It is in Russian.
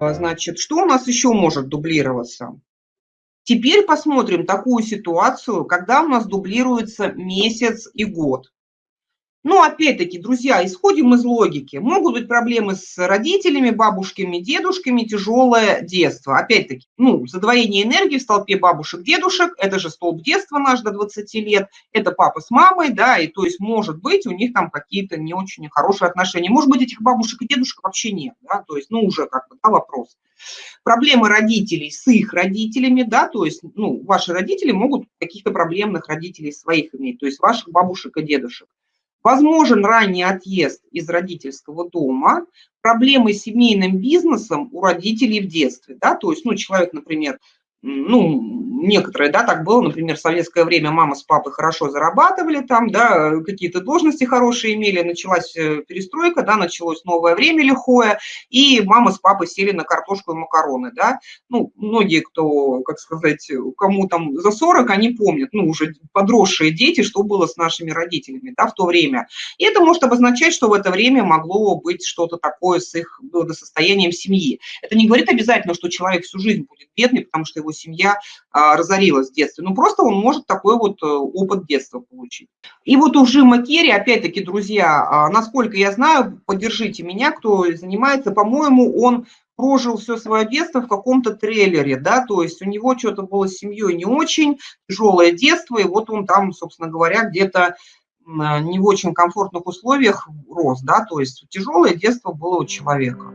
А, значит, что у нас еще может дублироваться? Теперь посмотрим такую ситуацию, когда у нас дублируется месяц и год. Ну, опять-таки, друзья, исходим из логики. Могут быть проблемы с родителями, бабушками, дедушками, тяжелое детство. Опять-таки, ну, задвоение энергии в столпе бабушек, дедушек, это же столб детства наш до 20 лет, это папа с мамой, да, и то есть, может быть, у них там какие-то не очень хорошие отношения. Может быть, этих бабушек и дедушек вообще нет, да, то есть, ну, уже как бы, да, вопрос. Проблемы родителей с их родителями, да, то есть, ну, ваши родители могут каких-то проблемных родителей своих иметь, то есть ваших бабушек и дедушек. Возможен ранний отъезд из родительского дома, проблемы с семейным бизнесом у родителей в детстве. Да? То есть, ну, человек, например, ну, некоторые, да, так было, например, в советское время мама с папой хорошо зарабатывали там, да, какие-то должности хорошие имели, началась э, перестройка, да, началось новое время лихое, и мама с папой сели на картошку и макароны, да, ну, многие, кто, как сказать, кому там за 40, они помнят, ну, уже подросшие дети, что было с нашими родителями, да, в то время. И это может обозначать, что в это время могло быть что-то такое с их благосостоянием семьи. Это не говорит обязательно, что человек всю жизнь будет бедный, потому что его его семья а, разорилась в детстве. Ну, просто он может такой вот э, опыт детства получить. И вот у Жима Керри, опять-таки, друзья, а, насколько я знаю, поддержите меня, кто занимается, по-моему, он прожил все свое детство в каком-то трейлере, да, то есть у него что-то было с семьей не очень, тяжелое детство, и вот он там, собственно говоря, где-то не в очень комфортных условиях рос, да, то есть тяжелое детство было у человека.